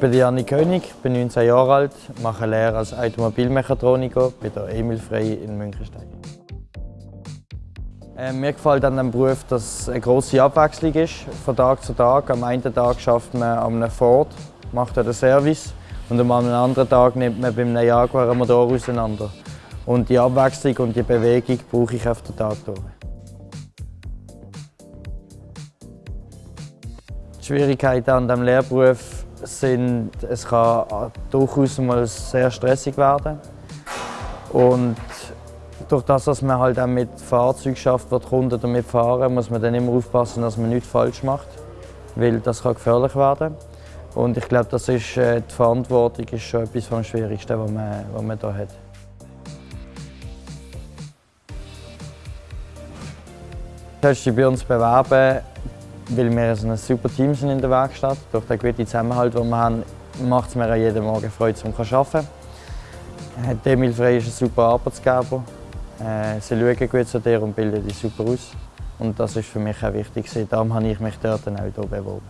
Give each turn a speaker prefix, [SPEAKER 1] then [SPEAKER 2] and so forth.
[SPEAKER 1] bin Janik König, bin 19 Jahre alt, mache Lehre als Automobilmechatroniker bei der Emil Frey in Münchenstein. Äh, mir gefällt an diesem Beruf, dass es eine grosse Abwechslung ist, von Tag zu Tag. Am einen Tag schafft man an einem Ford, macht den Service und am anderen Tag nimmt man bei einem Jaguar einen Motor auseinander. Und die Abwechslung und die Bewegung brauche ich auf den Tag durch. Die Schwierigkeiten an diesem Lehrberuf sind, es kann durchaus mal sehr stressig werden. Und durch das, dass man halt auch mit Fahrzeugen schafft, wo die Kunden damit fahren, muss man dann immer aufpassen, dass man nichts falsch macht, weil das kann gefährlich werden. Und ich glaube, das ist, äh, die Verantwortung ist schon etwas vom Schwierigsten, was man, was man hier hat. Du kannst dich bei uns bewerben, weil wir ein super Team sind in der Werkstatt. Durch den guten Zusammenhalt, den wir haben, macht es mir jeden Morgen Freude, zum zu arbeiten. Emil Frey ist ein super Arbeitsgeber. Äh, sie schauen gut zu dir und bilden dich super aus. Und das ist für mich auch wichtig. Darum habe ich mich dort auch hier beworben.